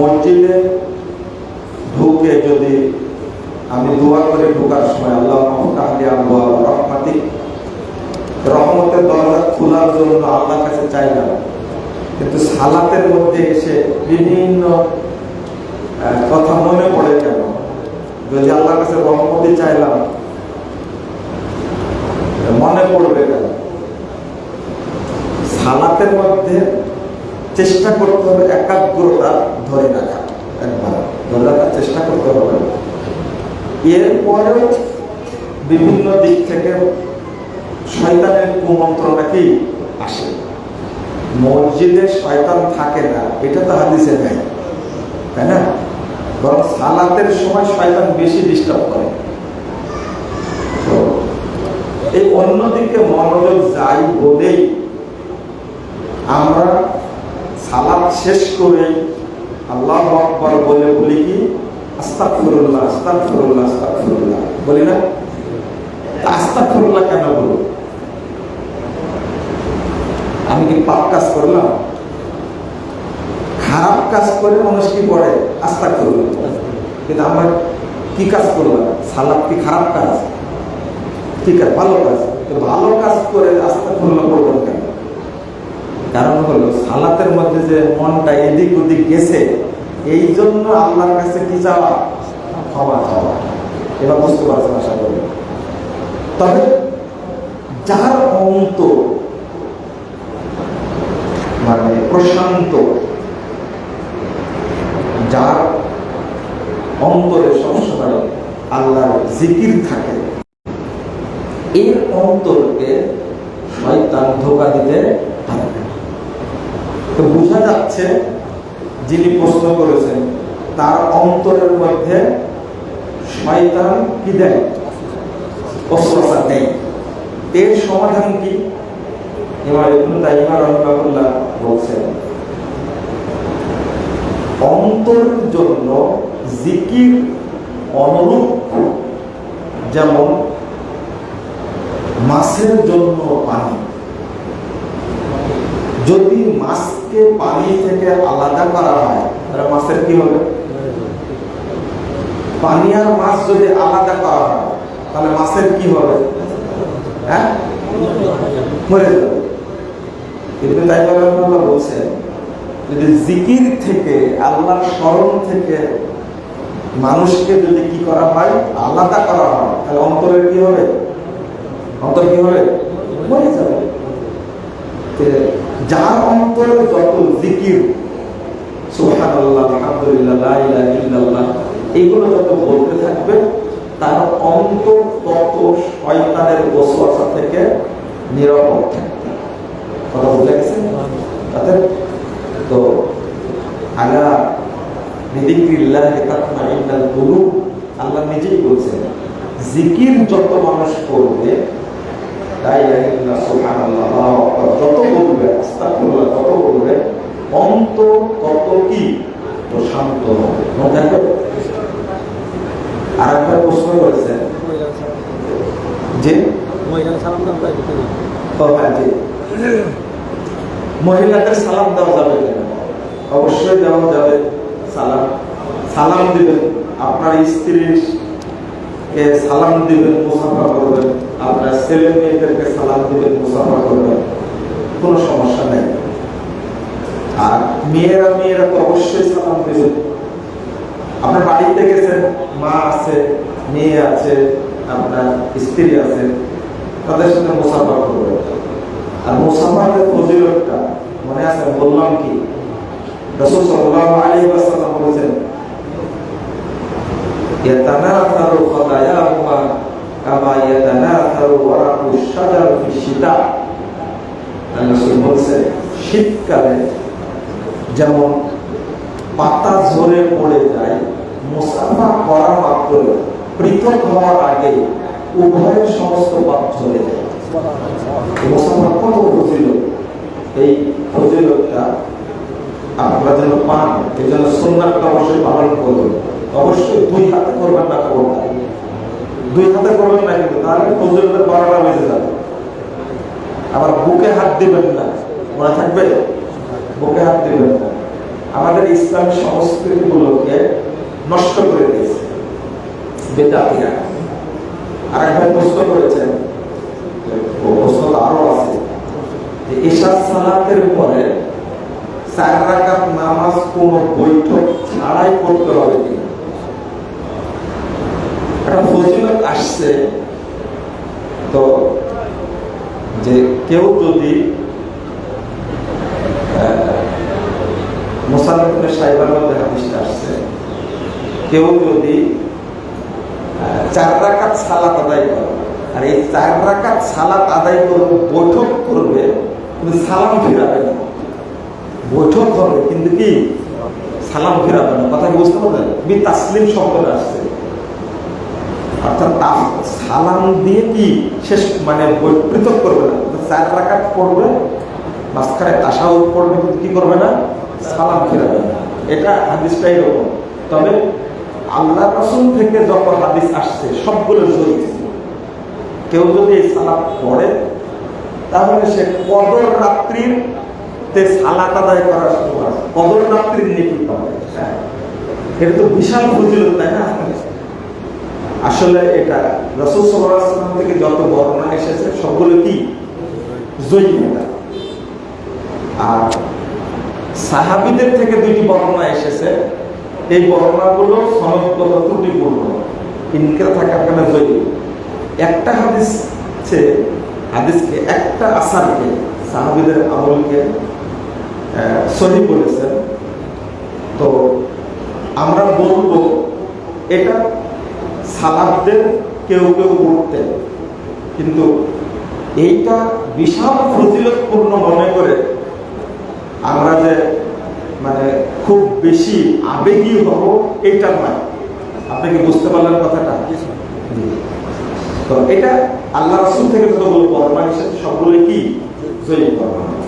মসজিদে ঢুকে যদি আমি দোয়া করে ঢোকার সময় আল্লাহ রহমাতি রহমতের দরজা খোলার জন্য আল্লাহর কাছে চাইলাম কিন্তু সালাতের মধ্যে এসে বিভিন্ন কথা মনে পড়ে কেন? যদি আল্লাহর কাছে রহমতি চাইলাম, মনে পড়বে কেন? সালাতের মধ্যে চেষ্টা করতে হবে একাগ্রতা ধরে রাখা। একবার ধরে রাখার চেষ্টা করতে হবে। এরপরে বিভিন্ন দিক থেকে শয়তানের কুমন্ত্রণা কি? আসে। মসজিদে শয়তান থাকে না, এটা তো হাদিসে নেই, তাই না? বরং সালাতের সময় শয়তান বেশি ডিস্টার্ব করে। এই অন্যদিকে মনোযোগ যাই বলেই আমরা সালাদ শেষ করে আল্লাহ আকবর বলে বলি কি? আস্তাকফিরুল্লাহ বলি না? কেন আমি কি পাপ কাজ করলাম? খারাপ কাজ করে মানুষ কি পড়ে আস্তাকফিরুল্লাহ কিন্তু আমরা কি কাজ করলাম? সালাদ কি খারাপ কাজ? ঠিক আছে, ভালো কাজ। তো ভালো কাজ করে আস্তাকফিরুল্লাহ করবেন কেন? কারণ হলো সালাতের মধ্যে যে মনটা এদিক ওদিক গেছে, এই জন্য আল্লাহর কাছে কি চাওয়া? ক্ষমা চাওয়া। এবার বুঝতে পারছেন আশা করি। তবে যার অন্ত মানে প্রশান্ত, যার অন্তরে সবসময় আল্লাহর জিকির থাকে, এর অন্তরকে শয়তান ধোকা দিতে পারে তো বোঝা যাচ্ছে যিনি প্রশ্ন করেছেন, তার অন্তরের মধ্যে শয়তান কি দেয়? অস্ত্রতা নেই এর সমাধান কি? ইমাম ইবনে তাইমা রাহিমাহুল্লাহ বলছেন, অন্তরের জন্য জিকির অনুরূপ যেমন মাছের জন্য পানি যদি মাছকে পানি থেকে আলাদা করা হয়, তাহলে মাছের কি হবে? পানি আর মাছ যদি আলাদা করা হয়, তাহলে মাছের কি হবে? হ্যাঁ? মরে যাবে। কিন্তু তাই আল্লাহ বলছেন যদি জিকির থেকে, আল্লাহর স্মরণ থেকে মানুষকে যদি কি করা হয়, আলাদা করা হয়, তাহলে অন্তরের কি হবে? অন্তর কি হবে? মরে যাবে। যার অন্তরে যত জিকির এইগুলো যত বলতে থাকবে, তার অন্তর তত শয়তানের বসবাসা থেকে নিরাপদ কথা বুঝে গেছে? তো আগা আল্লাহ নিজেই বলছেন, জিকির যত মানুষ করবে যত বলবে আস্তাকুল্লাহ তত বলবে অন্তর তত কি? হবে আর একটা প্রশ্ন করেছেন। যে হ্যাঁ মহিলাদের সালাম দেওয়া যাবে অবশ্যই দেওয়া যাবে সালাম। সালাম দিবেন। আপনার স্ত্রীর সালাম দিবেন মুসাফা করবেন। আপনার ছেলে মেয়েদেরকে সালাম দিবেন মুসাফা করবেন, কোনো সমস্যা নেই। আর মেয়েরা মেয়েরা তো অবশ্যই সালাম দিবেন। আপনার বাড়িতে গেছেন, মা আছে, মেয়ে আছে, আপনার স্ত্রী আছে, তাদের সাথে মুসাফা করবেন। আর ফজিলতটা মনে আছে? বললাম কি? রসুল সাল্লাল্লাহু আলাইহি ওয়াসাল্লাম বলেছেন ইয়াতানাফারু খাতায়াহুমা কামা ইয়াতানা শীতকালে যেমন পাতা ঝরে পড়ে যায়, মুসাফা করা মাত্র পৃথক হওয়ার আগে উভয়ের সমস্ত পাপ ঝরে মুসাফা কত ফজিলত? এই ফজিলতটা আপনারা যেন পান, এই জন্য সুন্নাতটা অবশ্যই পালন করবেন অবশ্যই দুই হাতে করবেন না করবেন দুই হাতে করবেন না কিন্তু, তাহলে ফজরের বারোটা বেজে যাবে। আবার বুকে হাত দিবেন না, মনে থাকবে? বুকে হাত দিবেন না। আমাদের ইসলামী সংস্কৃতিগুলোকে নষ্ট করে দিয়েছে, বেদাতিরা। আর একবার প্রশ্ন করেছেন প্রশ্ন আরও আছে, যে ঈশা সালাতের পরে চার রাকাত নামাজ কোন বৈঠক ছাড়াই করতে হবে কিনা? একটা ফজিলত আসছে, তো যে কেউ যদি আর এই চার সালাত আদায় করবে বৈঠক করবে সালাম ফিরাবে না। বৈঠক হবে, কিন্তু কি? সালাম ফিরাবে না। কথা বুঝতে পারলেন? বি তাসলিম শব্দটা আসছে। অর্থাৎ সালাম দিয়ে কি শেষ মানে পৃথক করবে না? চার রাকাত পড়বে, মাঝখানে তাসাউদ পড়বে, কিন্তু কি করবে না? সালাম ফিরাবে এটা হাদিসটা এরকম। তবে আল্লাহ রসুল থেকে যত হাদিস আসছে, সবগুলো জড়িত কেউ যদি এই সালাদ পড়ে, তাহলে সে কদর রাত্রির তে সালাত আদায় করার সময়, কদর রাত্রির নীতি পাবে হ্যাঁ। এটা তো বিশাল ফজিলত, তাই না? আসলে এটা রসুল সাল্লাম থেকে যত বর্ণনা এসেছে, সবগুলো কি? জৈবিকতা আর সাহাবিদের থেকে দুইটি বর্ণনা এসেছে। এই বর্ণনাগুলো সনদগত ত্রুটিপূর্ণ। ইনকেরা থাকার কারণে জৈবিক একটা হাদিস হাদিসকে একটা আসারকে সাহাবিদের আমলকে সহি বলেছেন তো আমরা বলব, এটা সালাবদের কেউ কেউ করতেন কিন্তু এইটা বিশাল ফজিলতপূর্ণ মনে করে আমরা যে মানে খুব বেশি আবেগী হব এটা নয়। আপনি কি বুঝতে পারলেন কথাটা। তো এটা আল্লাহ রসুল থেকে যতগুলো বর্ণনা এসেছে সবগুলো কি? জয়ী বর্ণনা